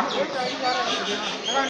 よかった。